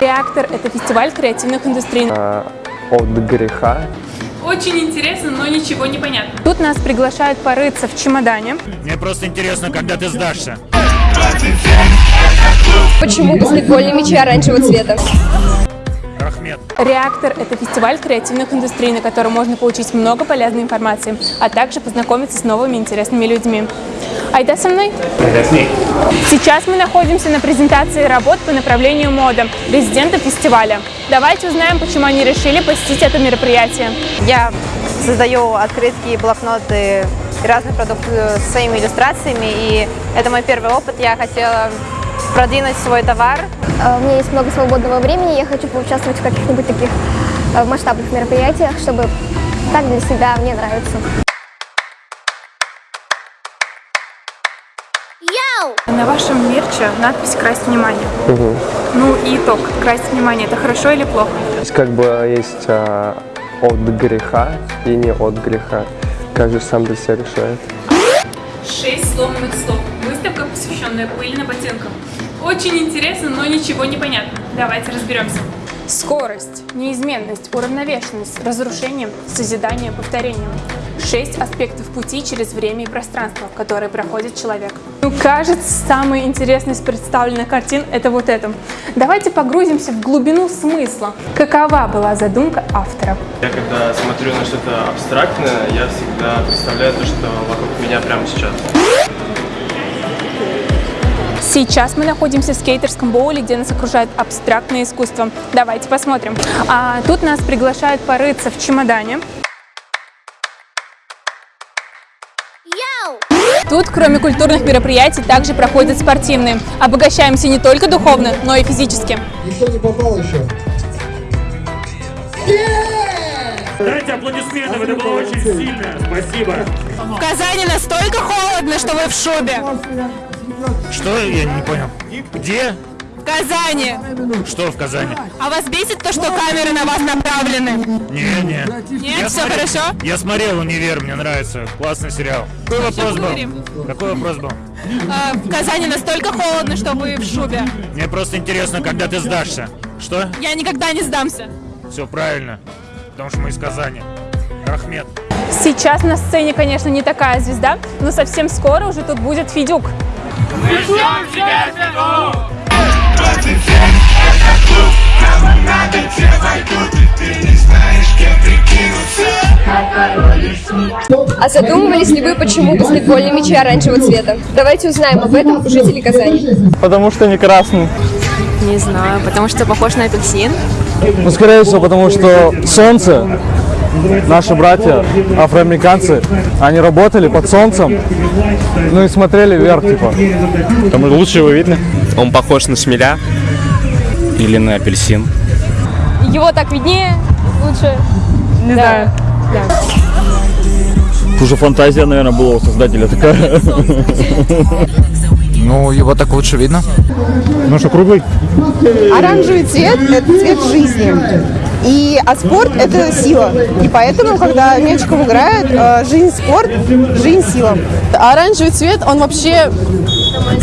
Реактор – это фестиваль креативных индустрий. А, От греха. Очень интересно, но ничего не понятно. Тут нас приглашают порыться в чемодане. Мне просто интересно, когда ты сдашься. Почему баскетбольные мячи оранжевого цвета? Рахмет. Реактор – это фестиваль креативных индустрий, на котором можно получить много полезной информации, а также познакомиться с новыми интересными людьми. Айда со мной? Сейчас мы находимся на презентации работ по направлению мода резидента фестиваля. Давайте узнаем, почему они решили посетить это мероприятие. Я создаю открытки, блокноты и разные продукты с своими иллюстрациями, и это мой первый опыт. Я хотела продвинуть свой товар. Э, У меня есть много свободного времени, я хочу поучаствовать в каких-нибудь таких э, масштабных мероприятиях, чтобы так для себя мне нравится. На вашем мерче надпись «Красть внимание». Ну и итог. Красть внимание – это хорошо или плохо? Есть как бы есть а, от греха и не от греха. Каждый сам для себя решает. Шесть сломанных слов. Выставка, посвященная пыльным ботинкам. Очень интересно, но ничего не понятно. Давайте разберемся. Скорость, неизменность, уравновешенность, разрушение, созидание, повторение. Шесть аспектов пути через время и пространство, в которые проходит человек. Ну, кажется, самый интересный из представленных картин – это вот это. Давайте погрузимся в глубину смысла. Какова была задумка автора? Я когда смотрю на что-то абстрактное, я всегда представляю то, что вокруг меня прямо сейчас. Сейчас мы находимся в скейтерском боуле, где нас окружает абстрактное искусство. Давайте посмотрим. А, тут нас приглашают порыться в чемодане. Тут, кроме культурных мероприятий, также проходят спортивные. Обогащаемся не только духовно, но и физически. Никто не попал еще. Дайте аплодисменты, это было очень сильно. Спасибо. В Казани настолько холодно, что вы в шубе. Что? Я не понял. Где? В Казани. Что в Казани? А вас бесит то, что камеры на вас направлены? Не, не. Нет, Я все смотрел- хорошо? Я смотрел «Универ», мне нравится. Классный сериал. Какой вопрос говорим? был? Какой вопрос был? А, в Казани настолько холодно, что вы в шубе. Мне просто интересно, когда ты сдашься. Что? Я никогда не сдамся. Все правильно. Потому что мы из Казани. Рахмет. Сейчас на сцене, конечно, не такая звезда, но совсем скоро уже тут будет Федюк. А задумывались ли вы, почему баскетбольные мячи оранжевого цвета? Давайте узнаем об этом у жителей Казани. Потому что не красный. Не знаю, потому что похож на апельсин. Ну, скорее всего, потому что солнце, наши братья, афроамериканцы, они работали под солнцем, ну и смотрели вверх, типа. Там лучше его видно. Он похож на шмеля. Или на апельсин. Его так виднее, лучше. Не знаю. Уже фантазия, наверное, была у создателя такая. Ну, его так лучше видно. Ну что, круглый? Оранжевый цвет – это цвет жизни. И, а спорт – это сила. И поэтому, когда Мельчиков играет, э, жизнь – спорт, жизнь – сила. А оранжевый цвет, он вообще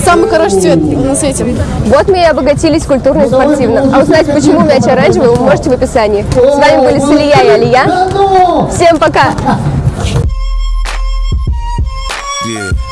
самый хороший цвет на свете. Вот мы и обогатились культурно и спортивно. А узнать, почему мяч оранжевый, вы можете в описании. С вами были Салия и Алия. Всем пока! Yeah.